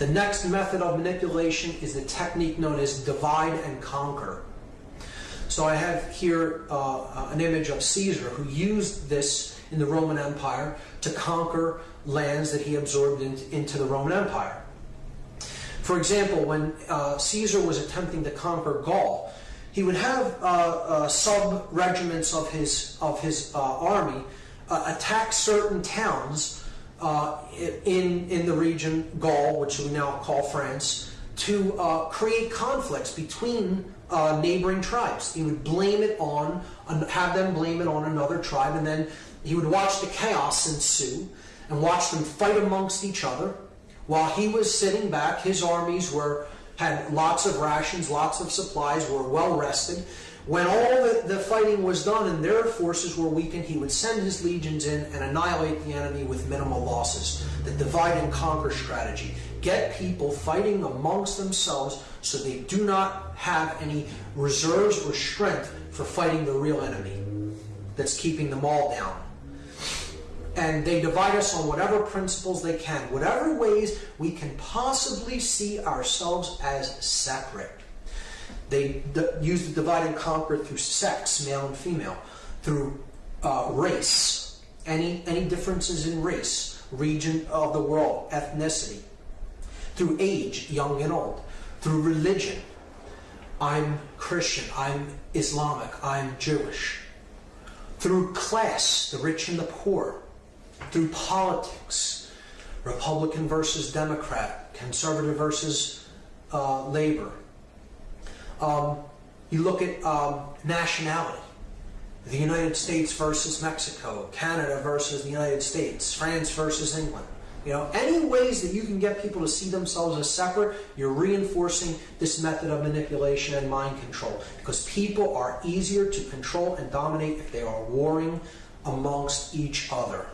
The next method of manipulation is the technique known as divide and conquer. So I have here uh, an image of Caesar who used this in the Roman Empire to conquer lands that he absorbed in, into the Roman Empire. For example, when uh, Caesar was attempting to conquer Gaul, he would have uh, uh sub regiments of his of his uh, army uh, attack certain towns Uh, in in the region Gaul, which we now call France, to uh, create conflicts between uh, neighboring tribes. He would blame it on have them blame it on another tribe, and then he would watch the chaos ensue and watch them fight amongst each other. While he was sitting back, his armies were had lots of rations, lots of supplies, were well rested. When all the, the fighting was done and their forces were weakened, he would send his legions in and annihilate the enemy with minimal losses. The divide and conquer strategy. Get people fighting amongst themselves so they do not have any reserves or strength for fighting the real enemy that's keeping them all down and they divide us on whatever principles they can, whatever ways we can possibly see ourselves as separate. They use the divide and conquer through sex, male and female, through uh, race, any, any differences in race, region of the world, ethnicity, through age, young and old, through religion. I'm Christian, I'm Islamic, I'm Jewish. Through class, the rich and the poor, through politics, Republican versus Democrat, conservative versus uh, labor. Um, you look at um, nationality, the United States versus Mexico, Canada versus the United States, France versus England. You know, any ways that you can get people to see themselves as separate, you're reinforcing this method of manipulation and mind control because people are easier to control and dominate if they are warring amongst each other.